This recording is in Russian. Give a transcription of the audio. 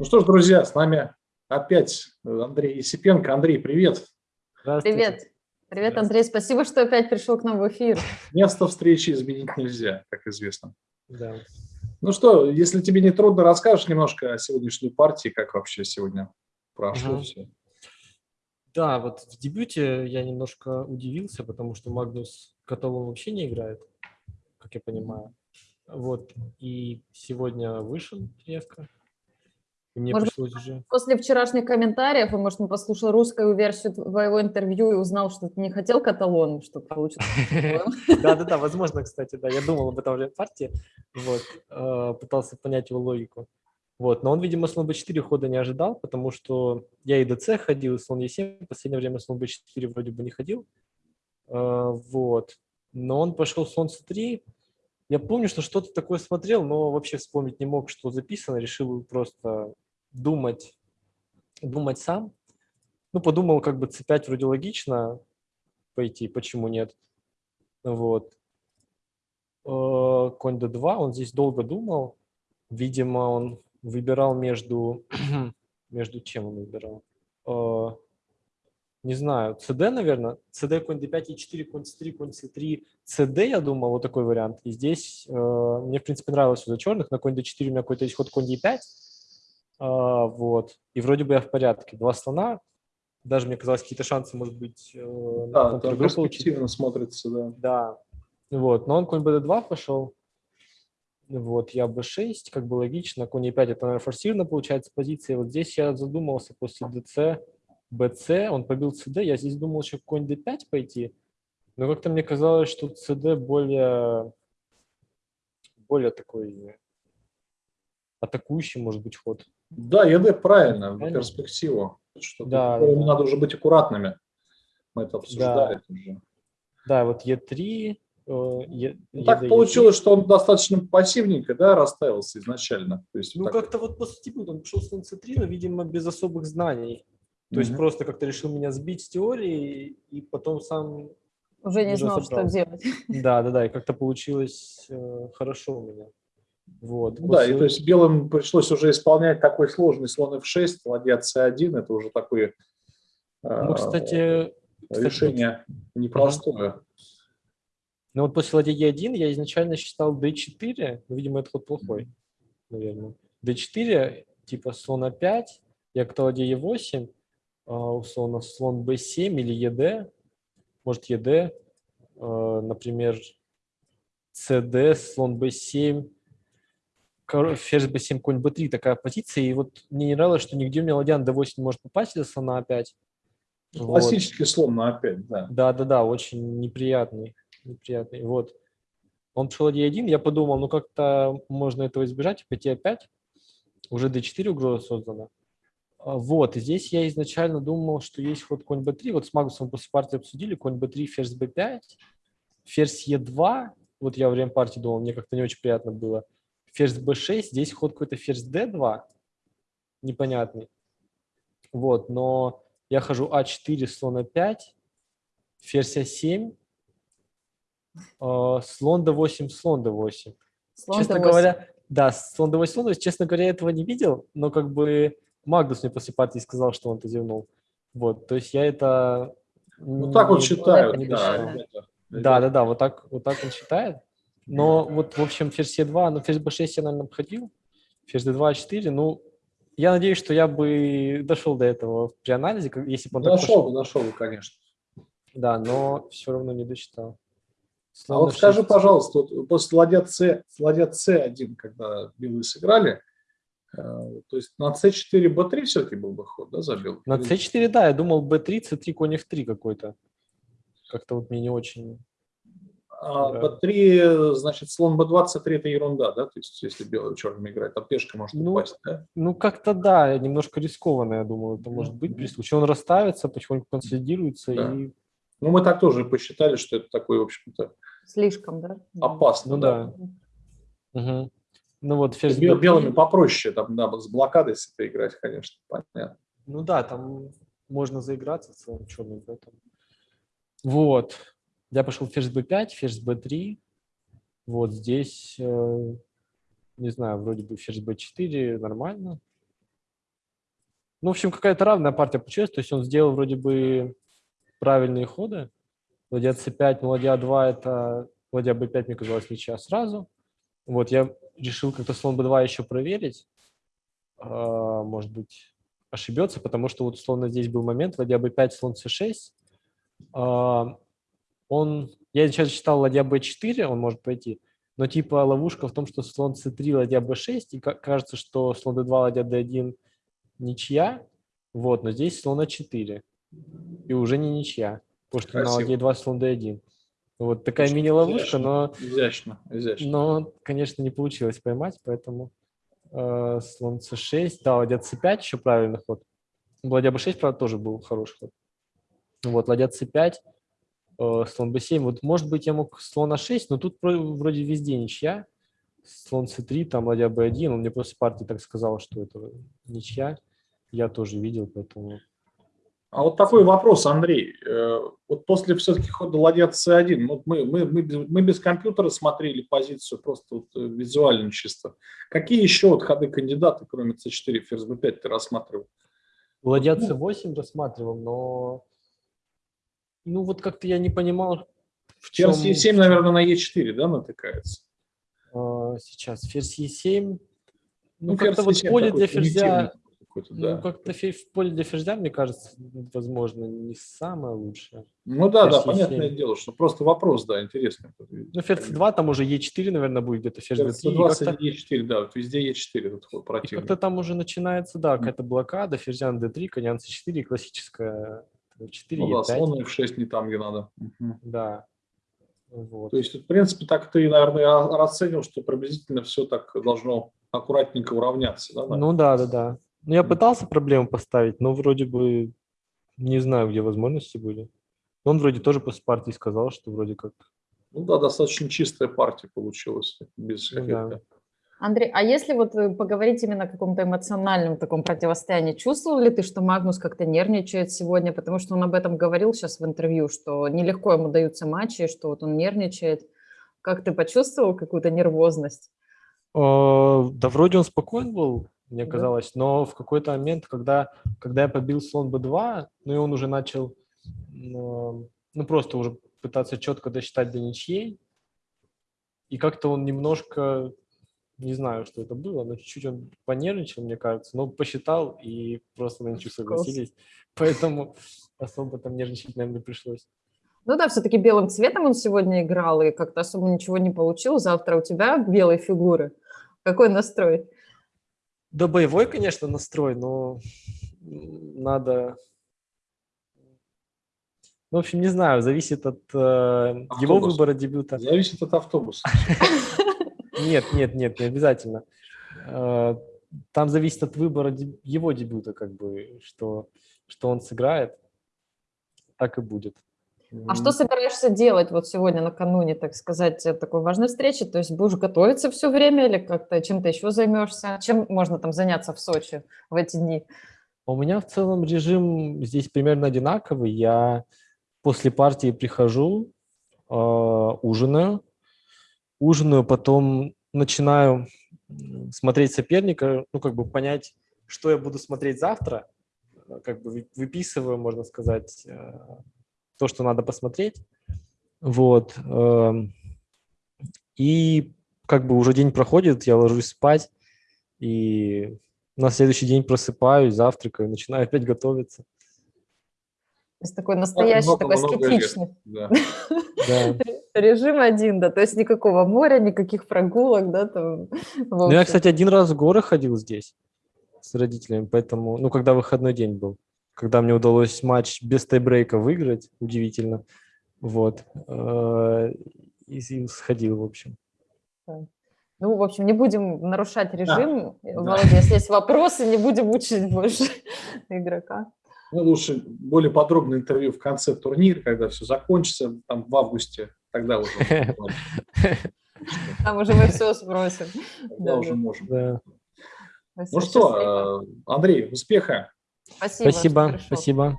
Ну что ж, друзья, с нами опять Андрей Есипенко. Андрей, привет. Привет. Привет, Андрей. Спасибо, что опять пришел к нам в эфир. Место встречи изменить нельзя, как известно. Да. Ну что, если тебе не трудно, расскажешь немножко о сегодняшней партии, как вообще сегодня прошло Ага. все. Да, вот в дебюте я немножко удивился, потому что Магнус Котовым вообще не играет, как я понимаю. Вот, и сегодня вышел Ревка. Мне Может, пришлось уже... После вчерашних комментариев, и, может, он послушал русскую версию твоего интервью и узнал, что ты не хотел каталон, что получится. Да-да-да, возможно, кстати, да, я думал об этом в партии, вот, э, пытался понять его логику. Вот, но он, видимо, слон b4 хода не ожидал, потому что я и dc ходил, и слон e7, в последнее время слон b4 вроде бы не ходил, Э, вот, но он пошел слон c3, я помню, что что-то такое смотрел, но вообще вспомнить не мог, что записано, решил просто думать, думать сам. Ну, подумал, как бы c5 вроде логично пойти, почему нет. Вот. Э, Конь d2, он здесь долго думал. Видимо, он выбирал между... между чем он выбирал? Э, Не знаю, cd, наверное. cd, конь d5, e4, конь c3, конь c3, cd, я думал, вот такой вариант. И здесь э, мне, в принципе, нравилось за черных. На конь d4 у меня какой-то есть ход конь e5. А, Вот. И вроде бы я в порядке. Два слона. Даже мне казалось, какие-то шансы, может быть, э, на Да, получить. перспективно смотрится, да. Да, вот, но он конь bd2 пошел, вот, я b6, как бы логично, конь e5 это, наверное, форсированно получается позиция, вот здесь я задумался после dc, bc, он побил cd, я здесь думал еще конь d5 пойти, но как-то мне казалось, что cd более, более такой атакующий, может быть, ход. Да, ЕД правильно, в перспективу. Что Да, да. Надо уже быть аккуратными. Мы это обсуждали уже. Да, вот e3, э, е, Ну, так получилось, что он достаточно пассивненько да, расставился изначально. То есть Ну, вот как-то вот после дебюта он пошел слон c3, но, видимо, без особых знаний. То есть Мгм. просто как-то решил меня сбить с теории, и потом сам... Уже не Уже знал, что собрался. делать. Да, да, да, и как-то получилось э, хорошо у меня. Вот. Ну Да, и то есть белым пришлось уже исполнять такой сложный слон f6, ладья c1, это уже такое Ну, кстати, кстати, решение непростое. ну вот после ладьи e1 я изначально считал d4, ну, видимо, это ход плохой, наверное. d4, типа слон a5, я к ладье e8, а, условно слон b7 или ед, может ед, э, например, cd, слон b7, кор- ферзь b7, конь b3, такая позиция, и вот мне не нравилось, что нигде у меня ладья на d8 не может попасть из слона a5. Вот. Классический слон на опять, да. Да, да, да, очень неприятный, неприятный. Вот. Он пошел d1, я подумал, ну как-то можно этого избежать, пойти опять. Уже d4 угроза создана. А, Вот, здесь я изначально думал, что есть ход конь b3. Вот с Магнусом после партии обсудили, конь b3, ферзь b5, ферзь e2. Вот я во время партии думал, мне как-то не очень приятно было. Ферзь b6, здесь ход какой-то ферзь d2, непонятный. Вот, но я хожу а4, слон а5, ферзь а7, э, слон d8, слон d8. Слон Честно D8. говоря, да, слон d8, слон d8, честно говоря, я этого не видел, но как бы Магнус мне после партии сказал, что он это зевнул. Вот, то есть я это... Ну так вот не- считают, не да. досчитал. ребята. Да, да, да, вот так, вот так он считает. Но вот, в общем, ферзь Е2, ну, ферзь b6 я, наверное, обходил. Ферзь d2, а4, ну, я надеюсь, что я бы дошел до этого при анализе, если бы он так Нашел бы, пошел. нашел бы, конечно. Да, но все равно не досчитал. А Слон вот d6. скажи, пожалуйста, вот после ладья С, ладья С1, когда белые сыграли, э, то есть на С4, Б3 все-таки был бы ход, да, за белых? На Или- c4, да, я думал b3, c3, конь f3 какой-то. Как-то вот мне не очень... А да. Б3, значит, слон Б2, С3 это ерунда, да? То есть если белый черным играет, там пешка может Ну, упасть, да? Ну, как-то да, немножко рискованно, я думаю, это может быть при случае. Он расставится, потихоньку консолидируется Да. и... Ну, мы так тоже посчитали, что это такой, в общем-то, Слишком, да? опасно. Ну да. Мгм. Ну вот ферзь Бел- b3. Белыми попроще, там надо с блокадой с этой играть, конечно, понятно. Ну да, там можно заиграться в целом черным поэтому. Вот. Я пошел ферзь b5, ферзь b3. Вот здесь, э, не знаю, вроде бы ферзь b4 нормально. Ну, в общем, какая-то равная партия получилась. То есть он сделал вроде бы правильные ходы. Ладья c5, ну, ладья 2 – это ладья b5, мне казалось, ничья сразу. Вот, я решил как-то слон b2 еще проверить. А, может быть, ошибется, потому что вот условно здесь был момент, ладья b5, слон c6. Он, я сейчас читал ладья b4, он может пойти, но типа ловушка в том, что слон c3, ладья b6, и кажется, что слон d2, ладья d1 ничья, вот, но здесь слон a4, и уже не ничья, потому что Красиво. на ладье 2 слон d1. Вот такая мини-ловушка, но, изящно, изящно. но, конечно, не получилось поймать, поэтому э, слон c6, да, ладья c5 еще правильный ход. Ладья b6, правда, тоже был хороший ход. Вот, ладья c5, э, слон b7. Вот, может быть, я мог слон a6, но тут вроде везде ничья. Слон c3, там ладья b1. Он мне просто партии так сказал, что это ничья. Я тоже видел, поэтому а вот такой вопрос, Андрей. Э, вот после все-таки хода ладья c1, вот мы, мы, мы, без, мы без компьютера смотрели позицию, просто вот э, визуально чисто. Какие еще вот ходы кандидата, кроме c4, ферзь b5 ты рассматривал? Ладья c8 ну, рассматривал, но ну вот как-то я не понимал, в чем... Ферзь e7, наверное, на e4, да, натыкается? А, сейчас, ферзь e7. Ну, ну как-то вот поле для ферзя ну, да. как-то в поле для ферзя, мне кажется, возможно, не самое лучшее. Ну да, ферзь да, понятное дело, что просто вопрос, да, интересный. Ну, ферзь 2 там уже Е4, наверное, будет где-то ферзь Ферзь 20 Е4, да, вот везде Е4 тут противник. Как-то там уже начинается, да, какая-то блокада, ферзь на D3, конь C4, классическая 4, ну, да, слон F6 не там, где надо. Угу. Да. Вот. То есть, в принципе, так ты, наверное, расценил, что приблизительно все так должно аккуратненько уравняться. Да, ну да, да, да. Ну, я пытался проблему поставить, но вроде бы не знаю, где возможности были. Он вроде тоже после партии сказал, что вроде как... Ну да, достаточно чистая партия получилась, без ну, да. Андрей, а если вот э, поговорить именно о каком-то эмоциональном таком противостоянии, чувствовал ли ты, что Магнус как-то нервничает сегодня? Потому что он об этом говорил сейчас в интервью, что нелегко ему даются матчи, что вот он нервничает. Как ты почувствовал какую-то нервозность? О, да вроде он спокоен был, мне да. казалось. Но в какой-то момент, когда, когда я побил слон b2, ну и он уже начал, ну, ну просто уже пытаться четко досчитать до ничьей, и как-то он немножко, не знаю, что это было, но чуть-чуть он понервничал, мне кажется, но посчитал, и просто на ничью согласились. Поэтому особо там нервничать, наверное, не пришлось. Ну да, все-таки белым цветом он сегодня играл, и как-то особо ничего не получил. Завтра у тебя белые фигуры. Какой настрой? Да, боевой, конечно, настрой, но надо... Ну, в общем, не знаю, зависит от э, его выбора дебюта. Зависит от автобуса. Нет, нет, нет, не обязательно. Э, там зависит от выбора его дебюта, как бы, что, что он сыграет, так и будет. А что собираешься делать вот сегодня накануне, так сказать, такой важной встречи? То есть будешь готовиться все время или как-то чем-то еще займешься? Чем можно там заняться в Сочи в эти дни? У меня в целом режим здесь примерно одинаковый. Я после партии прихожу, э, ужинаю, ужинаю, потом начинаю смотреть соперника, ну, как бы понять, что я буду смотреть завтра, как бы выписываю, можно сказать, э, то, что надо посмотреть. Вот. Эм, и как бы уже день проходит, я ложусь спать, и на следующий день просыпаюсь, завтракаю, начинаю опять готовиться. То есть такой настоящий, много, такой много аскетичный. Да. Режим один, да, то есть никакого моря, никаких прогулок, да, там. Ну, я, кстати, один раз в горы ходил здесь с родителями, поэтому, ну, когда выходной день был когда мне удалось матч без тайбрейка выиграть, удивительно. Вот. Э, и сходил, в общем. Ну, в общем, не будем нарушать режим. Да. Володя, да. если есть вопросы, не будем мучить больше игрока. Ну, лучше более подробное интервью в конце турнира, когда все закончится, там в августе, тогда уже. Там уже мы все спросим. Тогда уже можем. Ну что, Андрей, успеха! Спасибо. Спасибо. Спасибо.